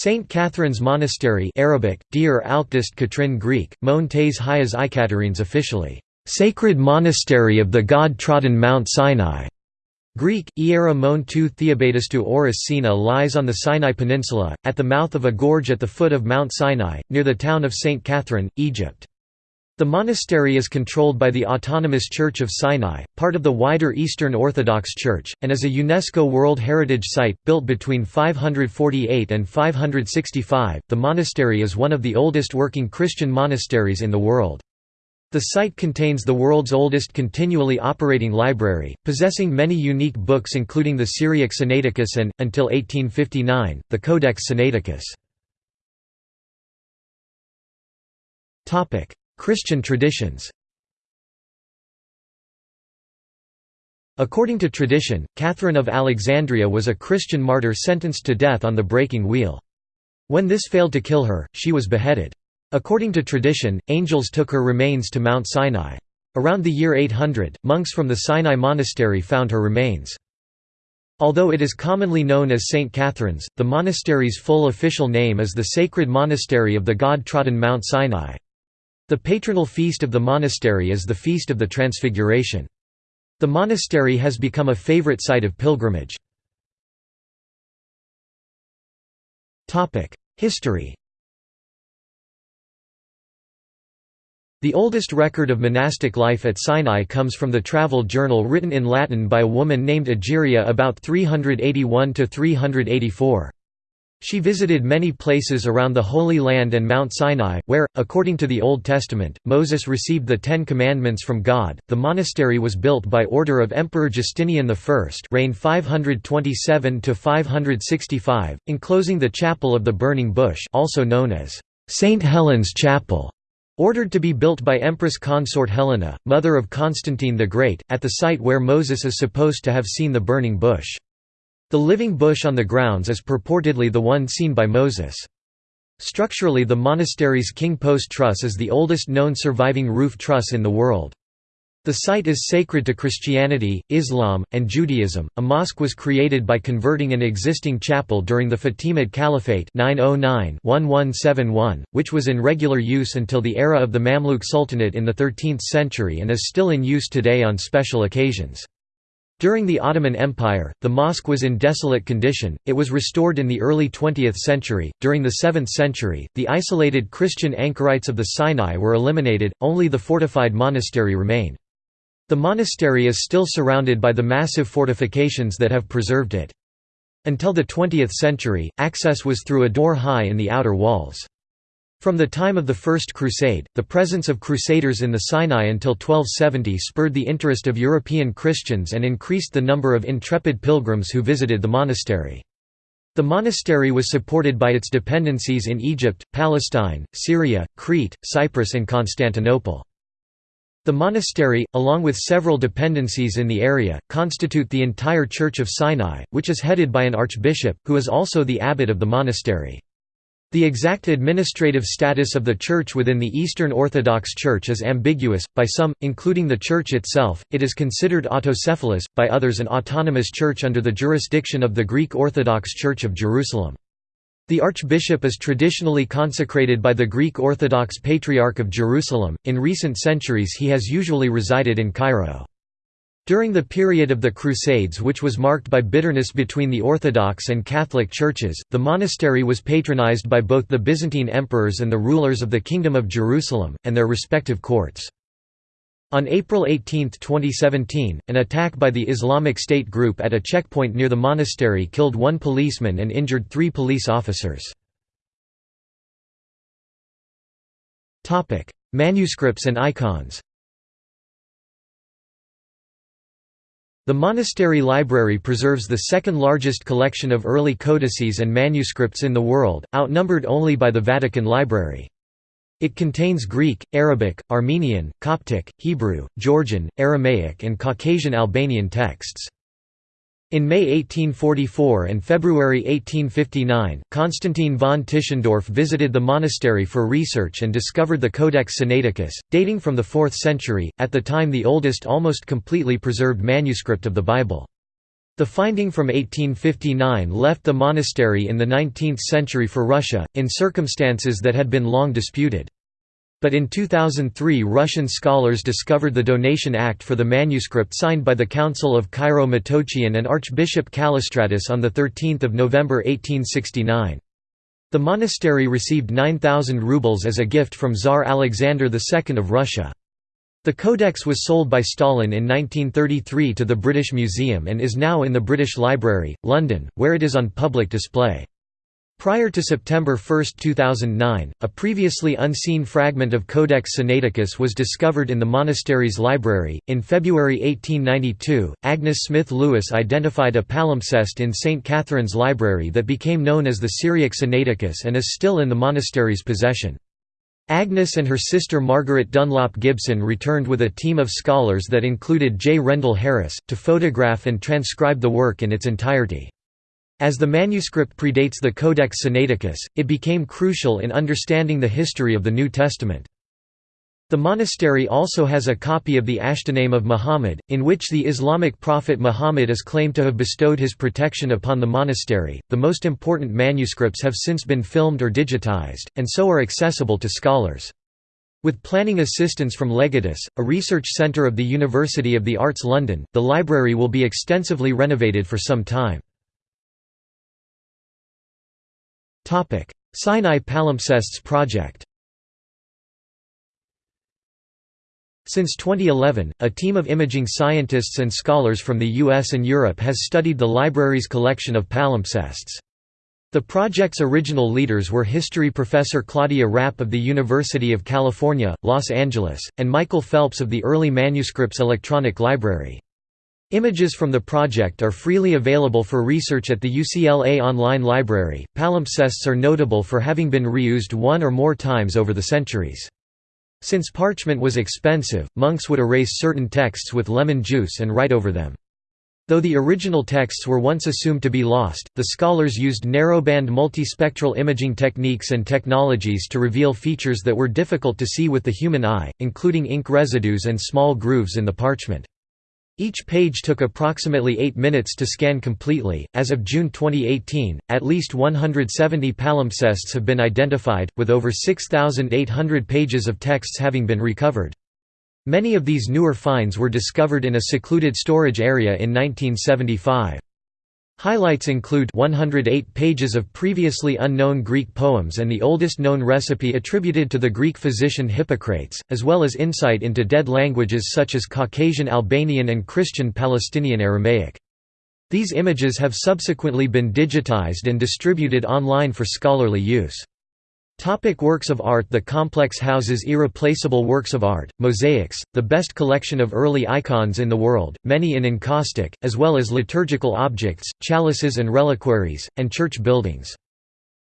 St. Catherine's Monastery Arabic, Dir Alqdist Katrin Greek, Mon Tes Hayas Ikaterines officially, "...sacred monastery of the god-trodden Mount Sinai", Greek, Iera Mon tu Theobatistou Oris Sina lies on the Sinai Peninsula, at the mouth of a gorge at the foot of Mount Sinai, near the town of St. Catherine, Egypt. The monastery is controlled by the Autonomous Church of Sinai, part of the wider Eastern Orthodox Church, and is a UNESCO World Heritage Site. Built between 548 and 565, the monastery is one of the oldest working Christian monasteries in the world. The site contains the world's oldest continually operating library, possessing many unique books including the Syriac Sinaiticus and, until 1859, the Codex Sinaiticus. Christian traditions According to tradition, Catherine of Alexandria was a Christian martyr sentenced to death on the breaking wheel. When this failed to kill her, she was beheaded. According to tradition, angels took her remains to Mount Sinai. Around the year 800, monks from the Sinai monastery found her remains. Although it is commonly known as St. Catherine's, the monastery's full official name is the Sacred Monastery of the God-trodden Mount Sinai. The patronal feast of the monastery is the Feast of the Transfiguration. The monastery has become a favorite site of pilgrimage. History The oldest record of monastic life at Sinai comes from the travel journal written in Latin by a woman named Egeria about 381–384. She visited many places around the Holy Land and Mount Sinai, where, according to the Old Testament, Moses received the Ten Commandments from God. The monastery was built by order of Emperor Justinian I, reigned 527 to 565, enclosing the Chapel of the Burning Bush, also known as Saint Helen's Chapel. Ordered to be built by Empress Consort Helena, mother of Constantine the Great, at the site where Moses is supposed to have seen the burning bush. The living bush on the grounds is purportedly the one seen by Moses. Structurally the monastery's king post truss is the oldest known surviving roof truss in the world. The site is sacred to Christianity, Islam, and Judaism. A mosque was created by converting an existing chapel during the Fatimid Caliphate 909-1171, which was in regular use until the era of the Mamluk Sultanate in the 13th century and is still in use today on special occasions. During the Ottoman Empire, the mosque was in desolate condition, it was restored in the early 20th century. During the 7th century, the isolated Christian anchorites of the Sinai were eliminated, only the fortified monastery remained. The monastery is still surrounded by the massive fortifications that have preserved it. Until the 20th century, access was through a door high in the outer walls. From the time of the First Crusade, the presence of Crusaders in the Sinai until 1270 spurred the interest of European Christians and increased the number of intrepid pilgrims who visited the monastery. The monastery was supported by its dependencies in Egypt, Palestine, Syria, Crete, Cyprus and Constantinople. The monastery, along with several dependencies in the area, constitute the entire Church of Sinai, which is headed by an archbishop, who is also the abbot of the monastery. The exact administrative status of the Church within the Eastern Orthodox Church is ambiguous, by some, including the Church itself, it is considered autocephalous, by others an autonomous church under the jurisdiction of the Greek Orthodox Church of Jerusalem. The archbishop is traditionally consecrated by the Greek Orthodox Patriarch of Jerusalem. In recent centuries, he has usually resided in Cairo. During the period of the Crusades, which was marked by bitterness between the Orthodox and Catholic churches, the monastery was patronized by both the Byzantine emperors and the rulers of the Kingdom of Jerusalem, and their respective courts. On April 18, 2017, an attack by the Islamic State group at a checkpoint near the monastery killed one policeman and injured three police officers. Manuscripts and icons The monastery library preserves the second largest collection of early codices and manuscripts in the world, outnumbered only by the Vatican Library. It contains Greek, Arabic, Armenian, Coptic, Hebrew, Georgian, Aramaic and Caucasian Albanian texts. In May 1844 and February 1859, Constantine von Tischendorf visited the monastery for research and discovered the Codex Sinaiticus, dating from the 4th century, at the time the oldest almost completely preserved manuscript of the Bible. The finding from 1859 left the monastery in the 19th century for Russia, in circumstances that had been long disputed. But in 2003 Russian scholars discovered the Donation Act for the manuscript signed by the Council of Cairo-Metochion and Archbishop Callistratus on 13 November 1869. The monastery received 9,000 rubles as a gift from Tsar Alexander II of Russia. The codex was sold by Stalin in 1933 to the British Museum and is now in the British Library, London, where it is on public display. Prior to September 1, 2009, a previously unseen fragment of Codex Sinaiticus was discovered in the monastery's library. In February 1892, Agnes Smith Lewis identified a palimpsest in St. Catherine's library that became known as the Syriac Sinaiticus and is still in the monastery's possession. Agnes and her sister Margaret Dunlop Gibson returned with a team of scholars that included J. Rendell Harris, to photograph and transcribe the work in its entirety. As the manuscript predates the Codex Sinaiticus, it became crucial in understanding the history of the New Testament. The monastery also has a copy of the Ashtiname of Muhammad, in which the Islamic prophet Muhammad is claimed to have bestowed his protection upon the monastery. The most important manuscripts have since been filmed or digitized, and so are accessible to scholars. With planning assistance from Ligatus, a research centre of the University of the Arts London, the library will be extensively renovated for some time. Sinai Palimpsests project Since 2011, a team of imaging scientists and scholars from the US and Europe has studied the library's collection of palimpsests. The project's original leaders were history professor Claudia Rapp of the University of California, Los Angeles, and Michael Phelps of the Early Manuscripts Electronic Library. Images from the project are freely available for research at the UCLA Online Library. Palimpsests are notable for having been reused one or more times over the centuries. Since parchment was expensive, monks would erase certain texts with lemon juice and write over them. Though the original texts were once assumed to be lost, the scholars used narrowband multispectral imaging techniques and technologies to reveal features that were difficult to see with the human eye, including ink residues and small grooves in the parchment. Each page took approximately 8 minutes to scan completely. As of June 2018, at least 170 palimpsests have been identified, with over 6,800 pages of texts having been recovered. Many of these newer finds were discovered in a secluded storage area in 1975. Highlights include 108 pages of previously unknown Greek poems and the oldest known recipe attributed to the Greek physician Hippocrates, as well as insight into dead languages such as Caucasian Albanian and Christian Palestinian Aramaic. These images have subsequently been digitized and distributed online for scholarly use. Topic works of art The complex houses irreplaceable works of art, mosaics, the best collection of early icons in the world, many in encaustic, as well as liturgical objects, chalices and reliquaries, and church buildings.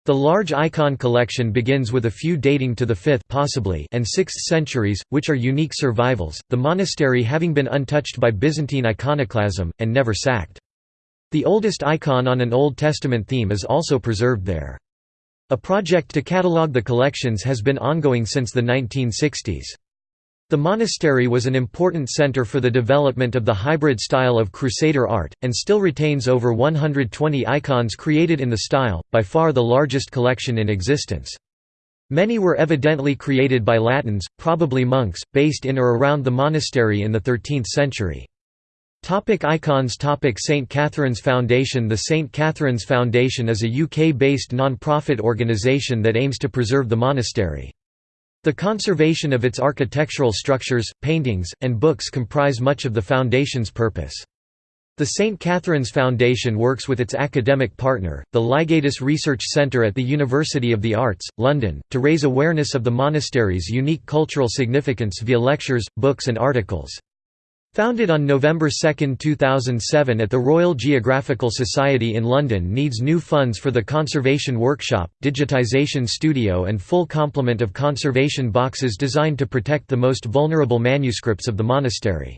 The large icon collection begins with a few dating to the 5th possibly and 6th centuries, which are unique survivals, the monastery having been untouched by Byzantine iconoclasm, and never sacked. The oldest icon on an Old Testament theme is also preserved there. A project to catalogue the collections has been ongoing since the 1960s. The monastery was an important center for the development of the hybrid style of Crusader art, and still retains over 120 icons created in the style, by far the largest collection in existence. Many were evidently created by Latins, probably monks, based in or around the monastery in the 13th century. Topic icons Topic St Catherine's Foundation The St Catherine's Foundation is a UK-based non-profit organisation that aims to preserve the monastery. The conservation of its architectural structures, paintings, and books comprise much of the Foundation's purpose. The St. Catherine's Foundation works with its academic partner, the Ligatus Research Centre at the University of the Arts, London, to raise awareness of the monastery's unique cultural significance via lectures, books and articles. Founded on November 2, 2007 at the Royal Geographical Society in London needs new funds for the Conservation Workshop, Digitisation Studio and full complement of conservation boxes designed to protect the most vulnerable manuscripts of the monastery.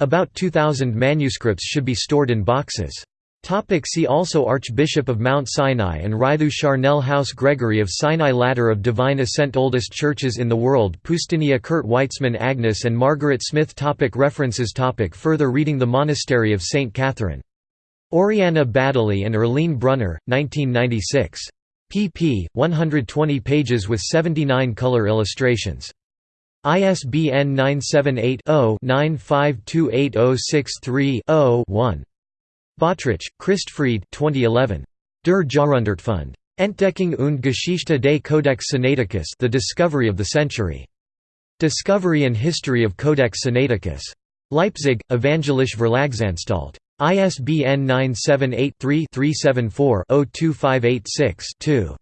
About 2,000 manuscripts should be stored in boxes. Topic see also Archbishop of Mount Sinai and Raithu Charnel House Gregory of Sinai Ladder of Divine Ascent Oldest churches in the world Pustinia Kurt Weitzmann Agnes and Margaret Smith topic References topic Further reading The Monastery of St. Catherine Oriana Baddeley and Erlene Brunner, 1996. pp. 120 pages with 79 color illustrations. ISBN 978 0 9528063 0 one Bottrich, Christfried 2011. Der Jahrhundertfund. Entdeckung und Geschichte des Codex Sinaiticus The Discovery of the Century. Discovery and History of Codex Sinaiticus. Leipzig, Evangelisch Verlagsanstalt. ISBN 978-3-374-02586-2.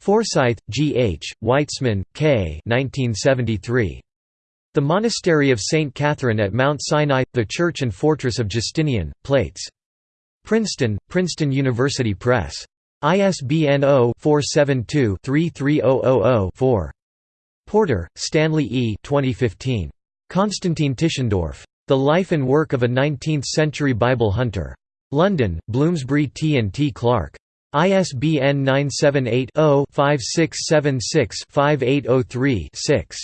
Forsyth, G. H., Weitzmann, K. 1973. The Monastery of St. Catherine at Mount Sinai, The Church and Fortress of Justinian, Plates. Princeton, Princeton University Press. ISBN 0-472-33000-4. Porter, Stanley E. 2015. Constantine Tischendorf. The Life and Work of a Nineteenth-Century Bible Hunter. London, Bloomsbury T and T Clark. ISBN 978 0 5676 5803 6.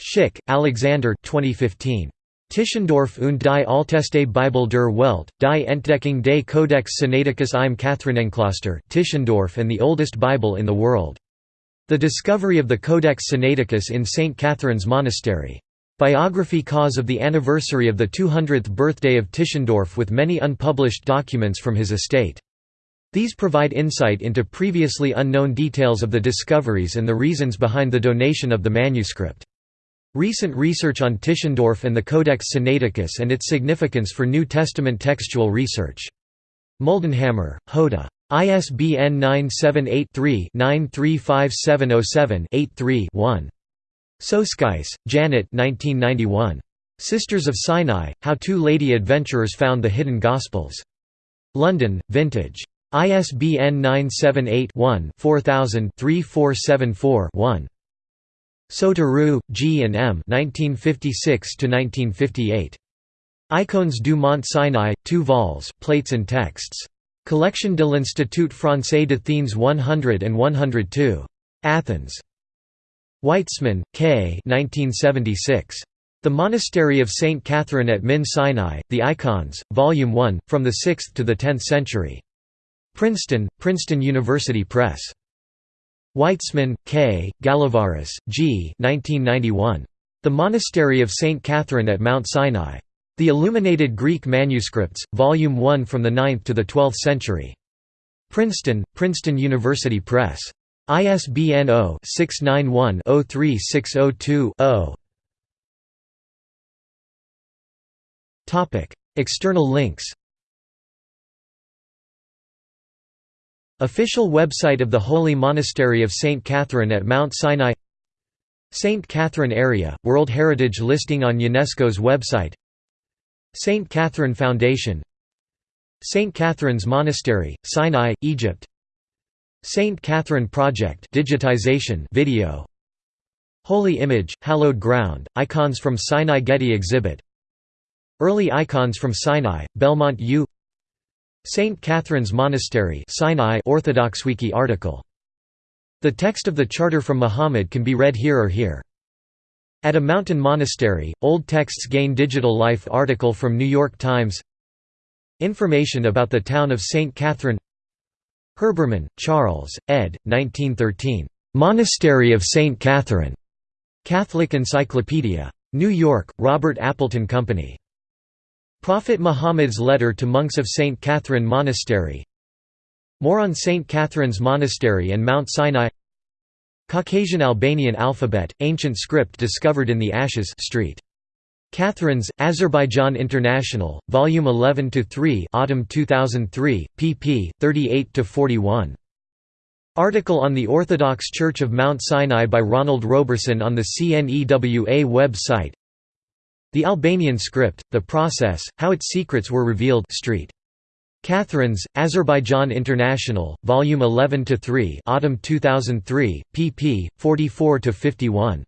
Schick, Alexander 2015. Tischendorf und die Alteste Bibel der Welt, die Entdeckung des Codex Sinaiticus im Katharinenkloster Tischendorf and the Oldest Bible in the World. The Discovery of the Codex Sinaiticus in St. Catherine's Monastery. Biography cause of the anniversary of the 200th birthday of Tischendorf with many unpublished documents from his estate. These provide insight into previously unknown details of the discoveries and the reasons behind the donation of the manuscript. Recent research on Tischendorf and the Codex Sinaiticus and its significance for New Testament textual research. Moldenhammer, Hoda. ISBN 978-3-935707-83-1. Soskice, Janet Sisters of Sinai, How Two Lady Adventurers Found the Hidden Gospels. London, Vintage. ISBN 978 one 3474 1 Soteru, G. and M. 1956–1958. Icônes du Mont Sinai, 2 vols, plates and texts. Collection de l'Institut Français d'Athènes 100 and 102. Athens. Weitzmann, K. 1976. The Monastery of St. Catherine at Min Sinai, The Icons, Volume 1, from the 6th to the 10th century. Princeton, Princeton University Press. Weitzmann, K., Galavaris, G. 1991. The Monastery of St. Catherine at Mount Sinai. The Illuminated Greek Manuscripts, Volume 1 from the 9th to the 12th century. Princeton, Princeton University Press. ISBN 0-691-03602-0. External links Official website of the Holy Monastery of St. Catherine at Mount Sinai St. Catherine Area, World Heritage listing on UNESCO's website St. Catherine Foundation St. Catherine's Monastery, Sinai, Egypt St. Catherine Project digitization video Holy Image, Hallowed Ground, Icons from Sinai Getty exhibit Early Icons from Sinai, Belmont U St. Catherine's Monastery Sinai Orthodox Wiki article. The text of the Charter from Muhammad can be read here or here. At a mountain monastery, old texts gain digital life article from New York Times Information about the town of St. Catherine Herbermann, Charles, ed. 1913. Monastery of St. Catherine. Catholic Encyclopedia. New York, Robert Appleton Company. Prophet Muhammad's letter to monks of St. Catherine Monastery More on St. Catherine's Monastery and Mount Sinai Caucasian Albanian alphabet, ancient script discovered in the Ashes Street. Catherine's, Azerbaijan International, Volume 11–3 Autumn 2003, pp. 38–41. Article on the Orthodox Church of Mount Sinai by Ronald Roberson on the CNEWA website the Albanian script, The Process, How Its Secrets Were Revealed Street. Catherine's, Azerbaijan International, Volume 11–3 Autumn 2003, pp. 44–51.